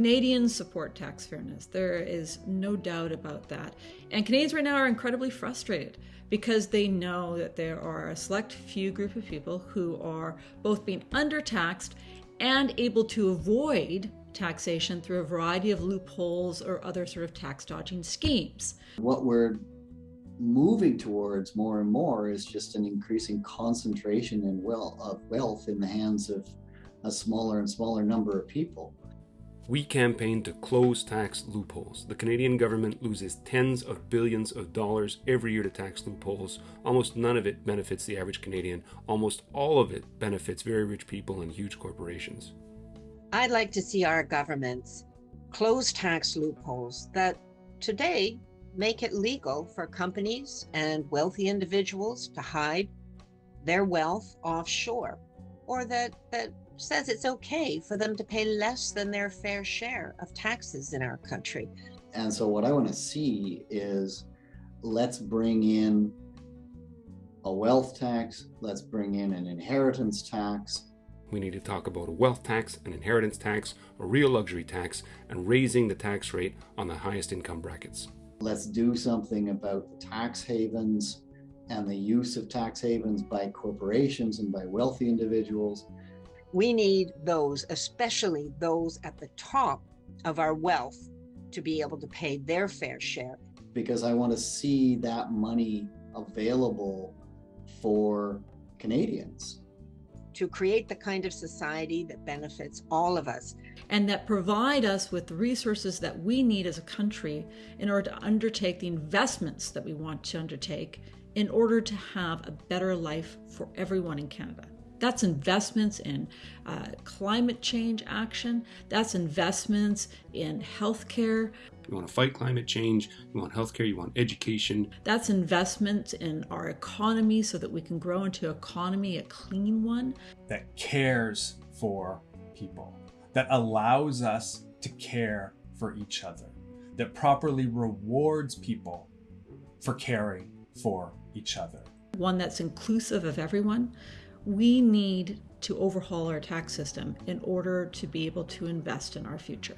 Canadians support tax fairness. There is no doubt about that. And Canadians right now are incredibly frustrated because they know that there are a select few group of people who are both being undertaxed and able to avoid taxation through a variety of loopholes or other sort of tax dodging schemes. What we're moving towards more and more is just an increasing concentration in wealth of wealth in the hands of a smaller and smaller number of people. We campaign to close tax loopholes. The Canadian government loses tens of billions of dollars every year to tax loopholes. Almost none of it benefits the average Canadian. Almost all of it benefits very rich people and huge corporations. I'd like to see our governments close tax loopholes that today make it legal for companies and wealthy individuals to hide their wealth offshore or that, that says it's okay for them to pay less than their fair share of taxes in our country. And so what I want to see is let's bring in a wealth tax, let's bring in an inheritance tax. We need to talk about a wealth tax, an inheritance tax, a real luxury tax, and raising the tax rate on the highest income brackets. Let's do something about the tax havens and the use of tax havens by corporations and by wealthy individuals. We need those, especially those at the top of our wealth, to be able to pay their fair share. Because I want to see that money available for Canadians to create the kind of society that benefits all of us. And that provide us with the resources that we need as a country in order to undertake the investments that we want to undertake in order to have a better life for everyone in Canada. That's investments in uh, climate change action. That's investments in healthcare. You want to fight climate change, you want healthcare, you want education. That's investments in our economy so that we can grow into an economy, a clean one. That cares for people, that allows us to care for each other, that properly rewards people for caring for each other. One that's inclusive of everyone, we need to overhaul our tax system in order to be able to invest in our future.